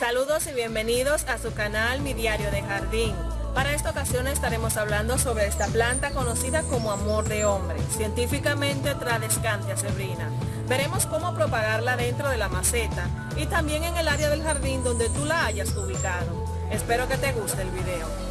Saludos y bienvenidos a su canal Mi Diario de Jardín. Para esta ocasión estaremos hablando sobre esta planta conocida como amor de hombre, científicamente Tradescantia sebrina. Veremos cómo propagarla dentro de la maceta y también en el área del jardín donde tú la hayas ubicado. Espero que te guste el video.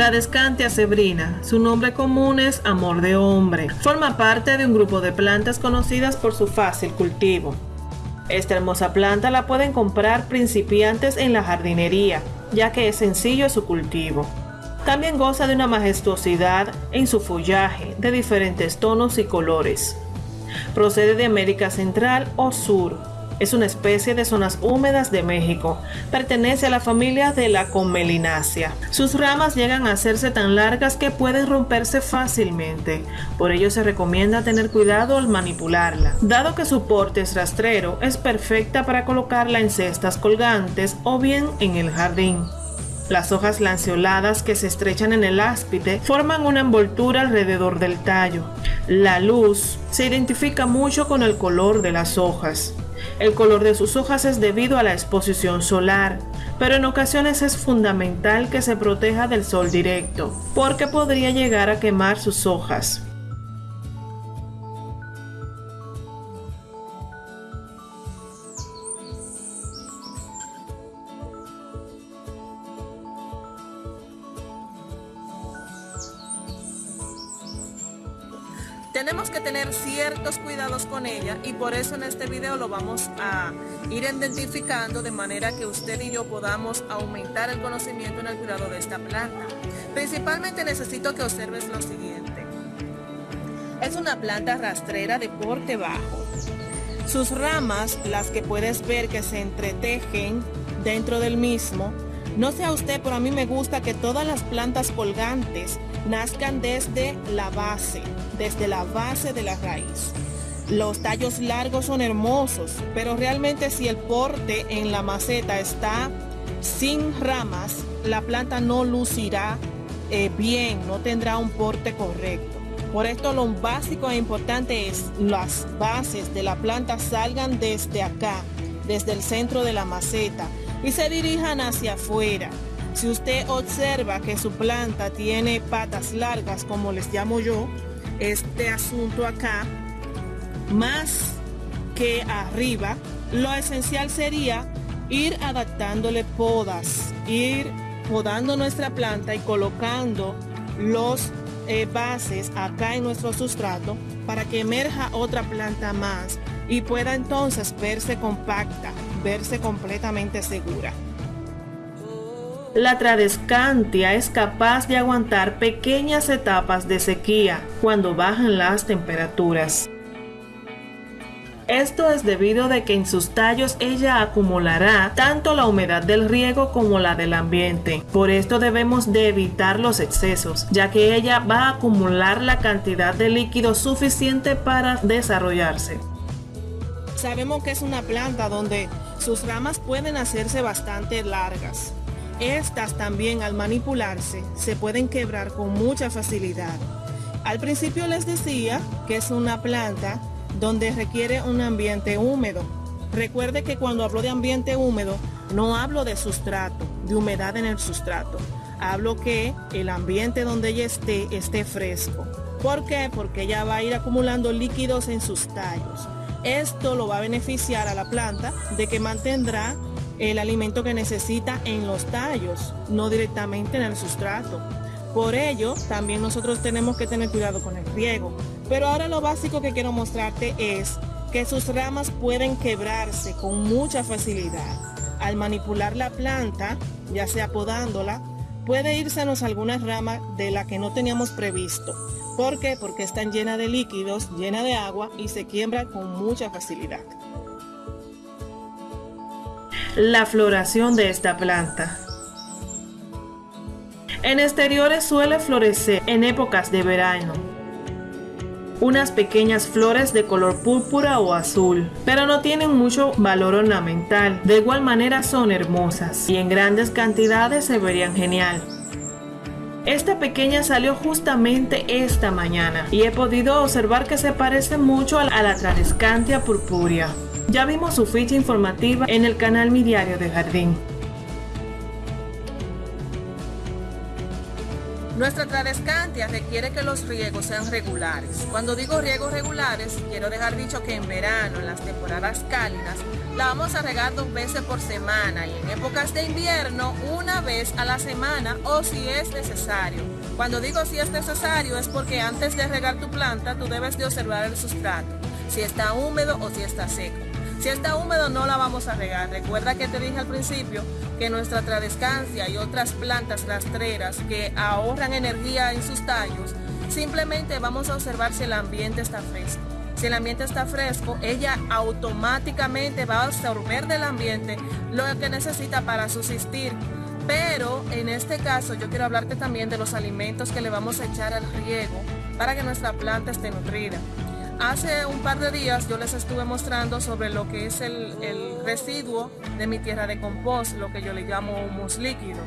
Tradescantia sebrina, su nombre común es amor de hombre. Forma parte de un grupo de plantas conocidas por su fácil cultivo. Esta hermosa planta la pueden comprar principiantes en la jardinería, ya que es sencillo su cultivo. También goza de una majestuosidad en su follaje de diferentes tonos y colores. Procede de América Central o Sur, es una especie de zonas húmedas de México. Pertenece a la familia de la Comelinácea. Sus ramas llegan a hacerse tan largas que pueden romperse fácilmente. Por ello se recomienda tener cuidado al manipularla. Dado que su porte es rastrero, es perfecta para colocarla en cestas colgantes o bien en el jardín. Las hojas lanceoladas que se estrechan en el áspide forman una envoltura alrededor del tallo. La luz se identifica mucho con el color de las hojas. El color de sus hojas es debido a la exposición solar, pero en ocasiones es fundamental que se proteja del sol directo, porque podría llegar a quemar sus hojas. Tenemos que tener ciertos cuidados con ella y por eso en este video lo vamos a ir identificando de manera que usted y yo podamos aumentar el conocimiento en el cuidado de esta planta. Principalmente necesito que observes lo siguiente. Es una planta rastrera de porte bajo. Sus ramas, las que puedes ver que se entretejen dentro del mismo, no sé a usted, pero a mí me gusta que todas las plantas colgantes nazcan desde la base, desde la base de la raíz. Los tallos largos son hermosos, pero realmente si el porte en la maceta está sin ramas, la planta no lucirá eh, bien, no tendrá un porte correcto. Por esto lo básico e importante es las bases de la planta salgan desde acá, desde el centro de la maceta y se dirijan hacia afuera. Si usted observa que su planta tiene patas largas, como les llamo yo, este asunto acá, más que arriba, lo esencial sería ir adaptándole podas, ir podando nuestra planta y colocando los eh, bases acá en nuestro sustrato para que emerja otra planta más y pueda entonces verse compacta, verse completamente segura. La tradescantia es capaz de aguantar pequeñas etapas de sequía cuando bajan las temperaturas. Esto es debido de que en sus tallos ella acumulará tanto la humedad del riego como la del ambiente. Por esto debemos de evitar los excesos, ya que ella va a acumular la cantidad de líquido suficiente para desarrollarse. Sabemos que es una planta donde sus ramas pueden hacerse bastante largas. Estas también al manipularse se pueden quebrar con mucha facilidad. Al principio les decía que es una planta donde requiere un ambiente húmedo. Recuerde que cuando hablo de ambiente húmedo no hablo de sustrato, de humedad en el sustrato. Hablo que el ambiente donde ella esté esté fresco. ¿Por qué? Porque ella va a ir acumulando líquidos en sus tallos. Esto lo va a beneficiar a la planta de que mantendrá el alimento que necesita en los tallos, no directamente en el sustrato. Por ello, también nosotros tenemos que tener cuidado con el riego. Pero ahora lo básico que quiero mostrarte es que sus ramas pueden quebrarse con mucha facilidad. Al manipular la planta, ya sea podándola, puede irsenos algunas ramas de la que no teníamos previsto. ¿Por qué? Porque están llenas de líquidos, llenas de agua y se quiebran con mucha facilidad. la floración de esta planta. En exteriores suele florecer en épocas de verano. Unas pequeñas flores de color púrpura o azul, pero no tienen mucho valor ornamental. De igual manera son hermosas y en grandes cantidades se verían genial. Esta pequeña salió justamente esta mañana y he podido observar que se parece mucho a la Tradescantia purpurea. Ya vimos su ficha informativa en el canal Mi Diario de Jardín. Nuestra tradescantia requiere que los riegos sean regulares. Cuando digo riegos regulares, quiero dejar dicho que en verano, en las temporadas cálidas, la vamos a regar dos veces por semana y en épocas de invierno una vez a la semana o si es necesario. Cuando digo si es necesario es porque antes de regar tu planta tú debes de observar el sustrato, si está húmedo o si está seco. Si está húmedo no la vamos a regar. Recuerda que te dije al principio que nuestra tradescancia y otras plantas rastreras que ahorran energía en sus tallos, simplemente vamos a observar si el ambiente está fresco. Si el ambiente está fresco, ella automáticamente va a absorber del ambiente lo que necesita para subsistir. Pero en este caso yo quiero hablarte también de los alimentos que le vamos a echar al riego para que nuestra planta esté nutrida. Hace un par de días yo les estuve mostrando sobre lo que es el, residuo de mi tierra de compost, lo que yo le llamo humus líquido.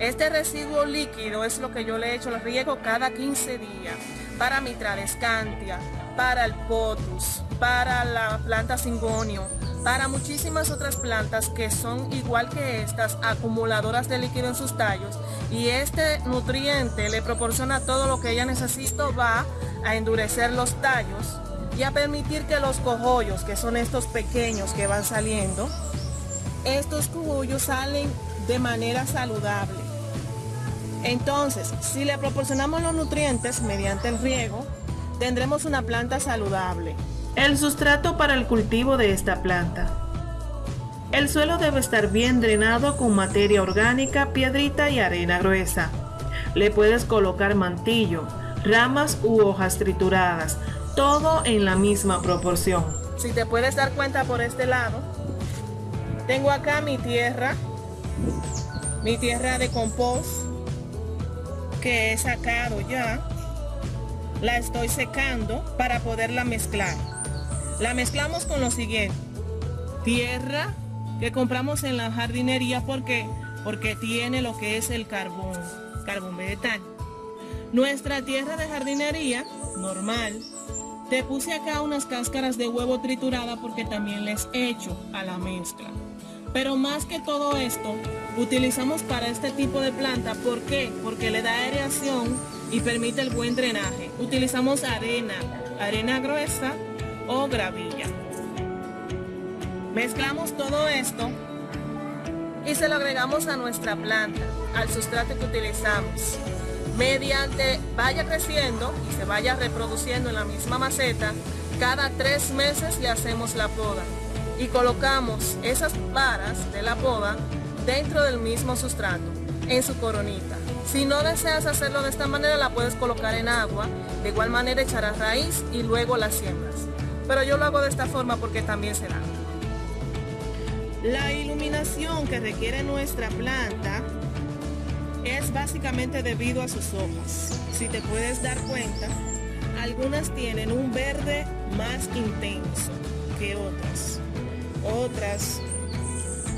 Este residuo líquido es lo que yo le echo al riego cada 15 días para mi tradescantia, para el potus, para la planta cingonio, para muchísimas otras plantas que son igual que estas acumuladoras de líquido en sus tallos y este nutriente le proporciona todo lo que ella necesita va a endurecer los tallos y a permitir que los cojollos, que son estos pequeños que van saliendo, estos cojollos salen de manera saludable. Entonces, si le proporcionamos los nutrientes mediante el riego, tendremos una planta saludable. El sustrato para el cultivo de esta planta. El suelo debe estar bien drenado con materia orgánica, piedrita y arena gruesa. Le puedes colocar mantillo, ramas u hojas trituradas todo en la misma proporción. Si te puedes dar cuenta por este lado, tengo acá mi tierra, mi tierra de compost que he sacado ya. La estoy secando para poderla mezclar. La mezclamos con lo siguiente. Tierra que compramos en la jardinería porque porque tiene lo que es el carbón, carbón vegetal. Nuestra tierra de jardinería normal te puse acá unas cáscaras de huevo triturada porque también les echo a la mezcla. Pero más que todo esto, utilizamos para este tipo de planta. ¿Por qué? Porque le da aireación y permite el buen drenaje. Utilizamos arena, arena gruesa o gravilla. Mezclamos todo esto y se lo agregamos a nuestra planta, al sustrato que utilizamos mediante vaya creciendo y se vaya reproduciendo en la misma maceta, cada tres meses le hacemos la poda y colocamos esas varas de la poda dentro del mismo sustrato, en su coronita. Si no deseas hacerlo de esta manera, la puedes colocar en agua, de igual manera echarás raíz y luego la siembras. Pero yo lo hago de esta forma porque también se da. La iluminación que requiere nuestra planta es básicamente debido a sus hojas. Si te puedes dar cuenta, algunas tienen un verde más intenso que otras. Otras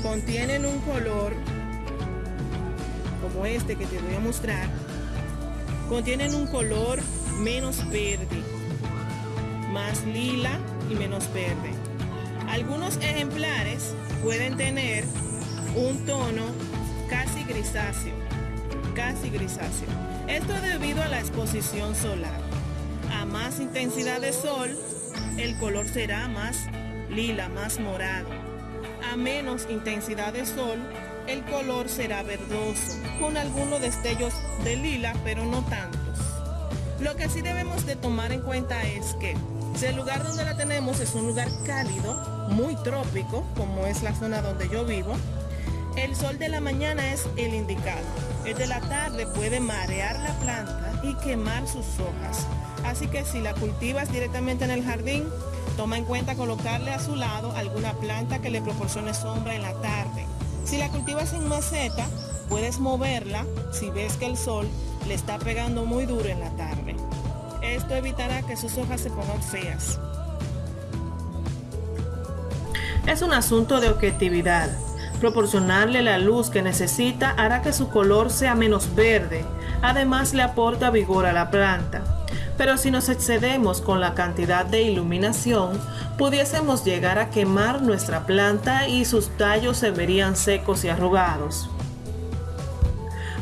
contienen un color como este que te voy a mostrar. Contienen un color menos verde, más lila y menos verde. Algunos ejemplares pueden tener un tono casi grisáceo casi grisáceo. Esto debido a la exposición solar. A más intensidad de sol, el color será más lila, más morado. A menos intensidad de sol, el color será verdoso, con algunos destellos de lila, pero no tantos. Lo que sí debemos de tomar en cuenta es que si el lugar donde la tenemos es un lugar cálido, muy trópico, como es la zona donde yo vivo, el sol de la mañana es el indicado. El de la tarde puede marear la planta y quemar sus hojas. Así que si la cultivas directamente en el jardín, toma en cuenta colocarle a su lado alguna planta que le proporcione sombra en la tarde. Si la cultivas en maceta, puedes moverla si ves que el sol le está pegando muy duro en la tarde. Esto evitará que sus hojas se pongan feas. Es un asunto de objetividad. Proporcionarle la luz que necesita hará que su color sea menos verde. Además le aporta vigor a la planta. Pero si nos excedemos con la cantidad de iluminación, pudiésemos llegar a quemar nuestra planta y sus tallos se verían secos y arrugados.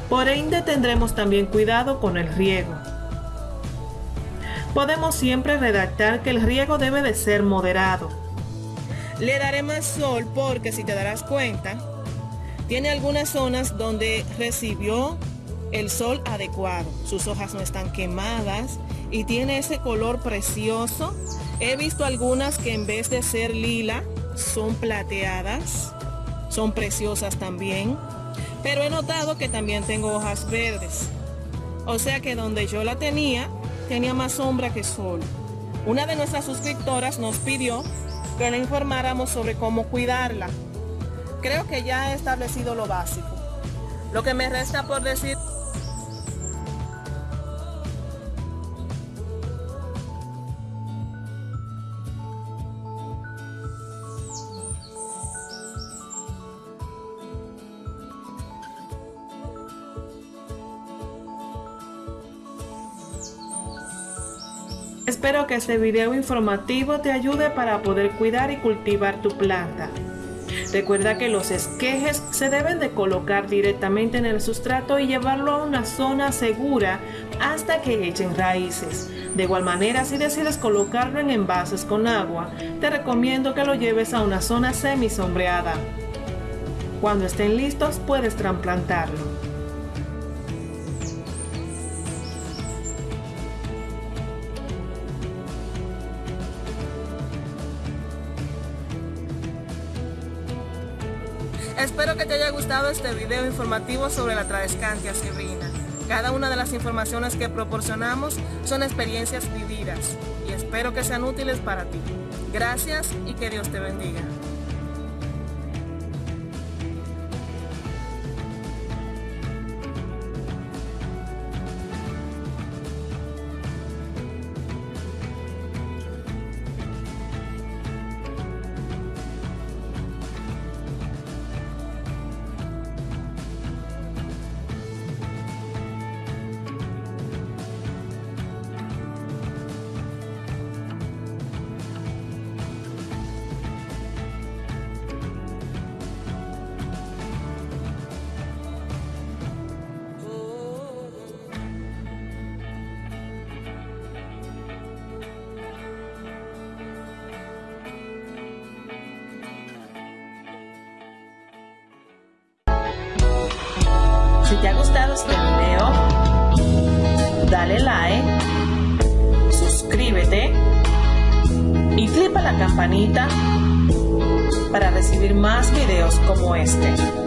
Por ende tendremos también cuidado con el riego. Podemos siempre redactar que el riego debe de ser moderado. Le daré más sol porque si te darás cuenta, tiene algunas zonas donde recibió el sol adecuado. Sus hojas no están quemadas y tiene ese color precioso. He visto algunas que en vez de ser lila son plateadas, son preciosas también. Pero he notado que también tengo hojas verdes. O sea que donde yo la tenía, tenía más sombra que sol. Una de nuestras suscriptoras nos pidió que le informáramos sobre cómo cuidarla. Creo que ya he establecido lo básico. Lo que me resta por decir Espero que este video informativo te ayude para poder cuidar y cultivar tu planta. Recuerda que los esquejes se deben de colocar directamente en el sustrato y llevarlo a una zona segura hasta que echen raíces. De igual manera, si decides colocarlo en envases con agua, te recomiendo que lo lleves a una zona semi sombreada. Cuando estén listos, puedes trasplantarlo. Gustado este video informativo sobre la Tradescantia sirrina. Cada una de las informaciones que proporcionamos son experiencias vividas y espero que sean útiles para ti. Gracias y que Dios te bendiga. Te ha gustado este video, dale like, suscríbete y clipa la campanita para recibir más videos como este.